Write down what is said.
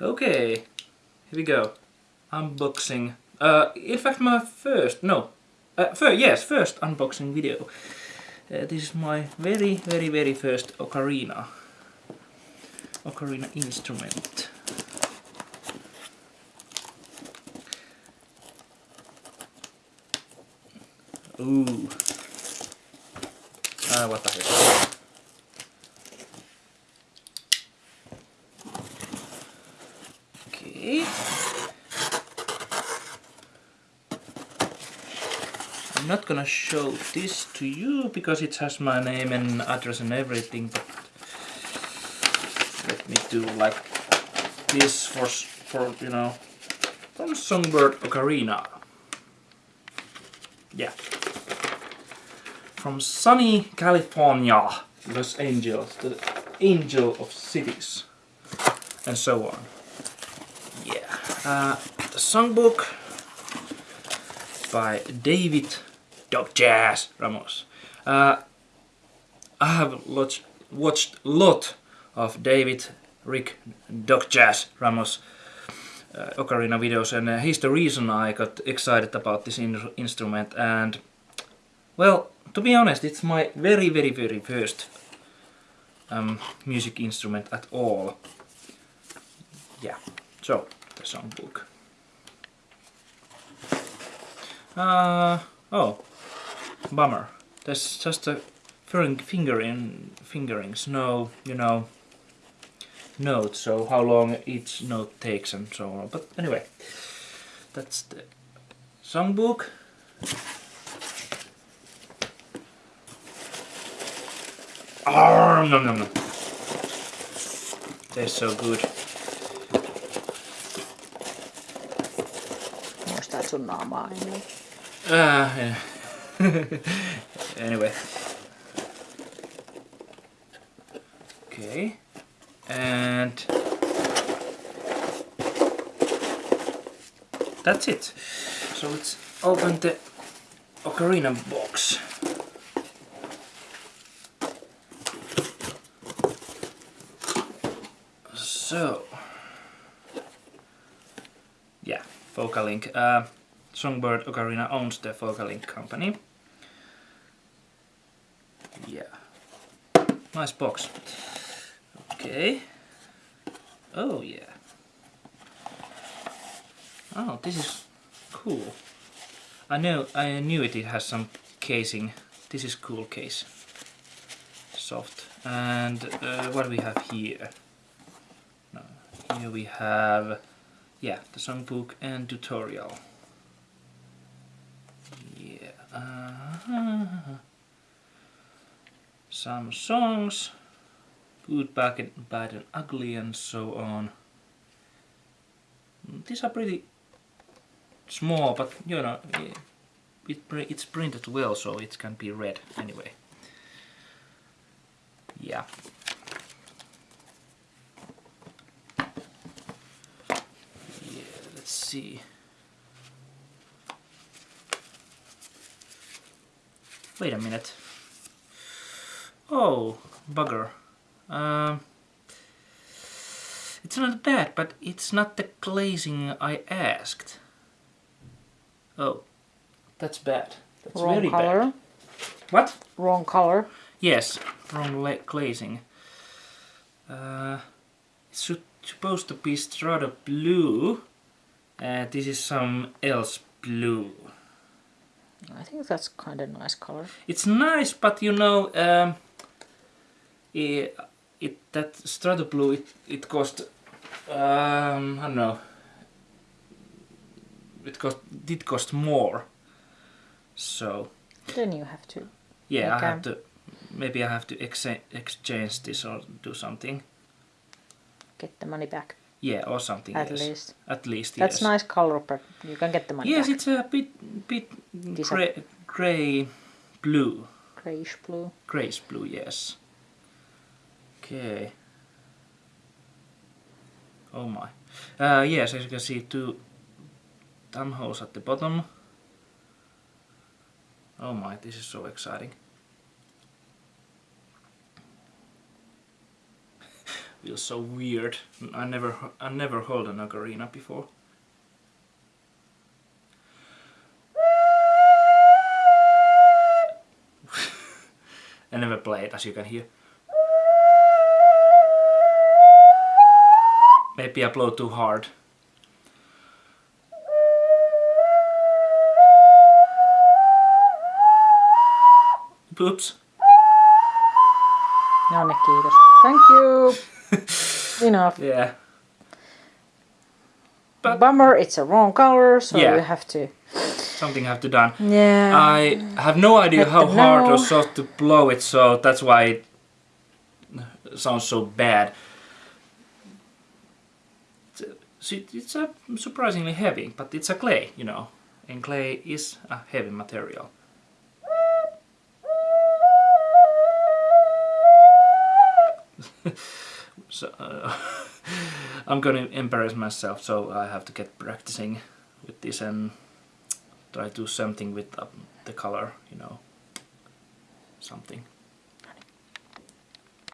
Okay, here we go. Unboxing. Uh, in fact, my first, no, uh, fir yes, first unboxing video. Uh, this is my very, very, very first ocarina. Ocarina instrument. Ooh. Ah, what the heck. Okay. I'm not gonna show this to you because it has my name and address and everything, but let me do like this for, for you know, from Songbird Ocarina. Yeah. From sunny California, Los Angeles, the angel of cities, and so on. Yeah. Uh, the songbook by David Jazz Ramos. Uh, I have watched a lot of David Rick Jazz Ramos uh, ocarina videos and uh, he's the reason I got excited about this in instrument and well to be honest it's my very very very first um, music instrument at all yeah so the songbook uh, oh bummer there's just a fingering fingerings no you know notes, so how long each note takes and so on. But anyway, that's the songbook. Oh, no, no, no. They're so good. Muistaa sun naamaa ennen. Uh, yeah. anyway. Okay and that's it. So let's open the ocarina box. So, yeah, Focalink. Uh, Songbird Ocarina owns the Focalink company. Yeah, nice box. Okay. Oh yeah. Oh, this is cool. I know, I knew it, it has some casing. This is cool case. Soft. And uh, what do we have here? Here we have, yeah, the songbook and tutorial. Yeah. Uh -huh. Some songs good, bad and, bad and ugly and so on. Mm, these are pretty small, but you know, it, it's printed well, so it can be read anyway. Yeah. Yeah, let's see. Wait a minute. Oh, bugger. Um, it's not bad, but it's not the glazing I asked. Oh, that's bad. That's wrong very color. bad. What? Wrong color. Yes, wrong glazing. Uh, it's supposed to be Strata blue. Uh, this is some else blue. I think that's kind of nice color. It's nice, but you know, um, it, it that Strata Blue it it cost um, I don't know. It cost did cost more. So then you have to yeah I have to maybe I have to ex exchange this or do something. get the money back. Yeah or something at yes. least. At least that's yes. nice color but you can get the money yes back. it's a bit bit gray, gray blue. Grayish blue. Grayish blue yes okay Oh my. Uh, yes, as you can see, two thumb holes at the bottom. Oh my, this is so exciting. feels so weird. I never I never held an ocarina before. I never played, as you can hear. Maybe I blow too hard. Oops. No kiitos. Thank you. Enough. Yeah. But- Bummer, it's a wrong color, so Yeah. you have to. Something have to done. Yeah. I have no idea how hard know. or soft to blow it, so that's why it sounds so bad. It's- a surprisingly heavy, but it's a clay, you know, and clay is a heavy material. so uh, I'm gonna embarrass myself, so I have to get practicing with this and try to do something with uh, the color, you know, something.